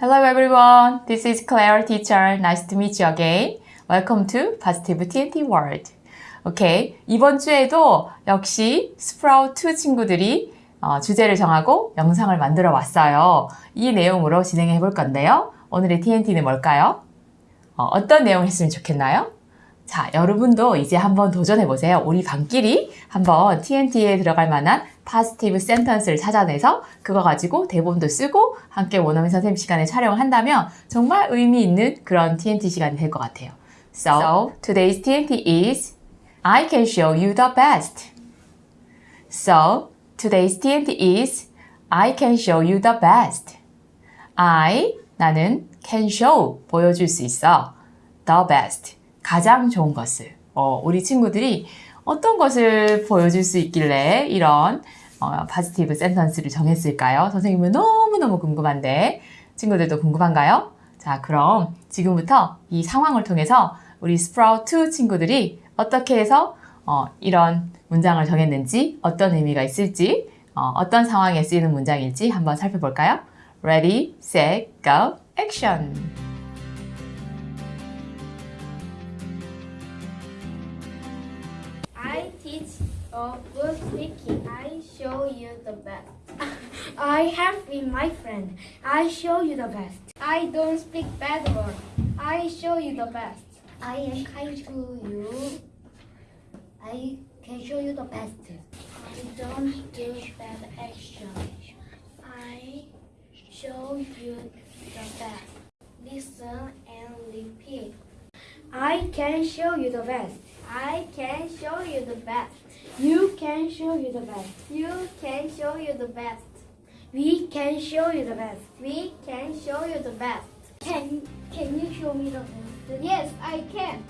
Hello everyone. This is Claire teacher. Nice to meet you again. Welcome to Positive TNT World. 오케이. 이번 주에도 역시 스프라우트 2 친구들이 어, 주제를 정하고 영상을 만들어 왔어요. 이 내용으로 진행해 볼 건데요. 오늘의 TNT는 뭘까요? 어, 떤 내용 했으면 좋겠나요? 자, 여러분도 이제 한번 도전해 보세요. 우리 반끼리 한번 TNT에 들어갈 만한 positive sentence를 찾아내서 그거 가지고 대본도 쓰고 함께 원어민 선생님 시간에 촬영을 한다면 정말 의미 있는 그런 TNT 시간이 될 것 같아요. So, today's TNT is I can show you the best. So, today's TNT is I can show you the best. I, 나는 can show, 보여줄 수 있어. the best, 가장 좋은 것을. 어, 우리 친구들이 어떤 것을 보여줄 수 있길래 이런 어, 파지티브 센턴스를 정했을까요? 선생님은 너무너무 궁금한데 친구들도 궁금한가요? 자, 그럼 지금부터 이 상황을 통해서 우리 스프라우트 친구들이 어떻게 해서 어, 이런 문장을 정했는지 어떤 의미가 있을지 어, 떤 상황에 쓰이는 문장일지 한번 살펴볼까요? Ready, set, go, action! I teach a good speaking. I show you the best. I have been my friend. I show you the best. I don't speak bad word. I show you the best. I am kind to you. I can show you the best. I don't do bad action. I show you the best. Listen. I can show you the best. I can show you the best. You can show you the best. You can show you the best. We can show you the best. We can show you the best. Can can you show me the best? Yes, I can.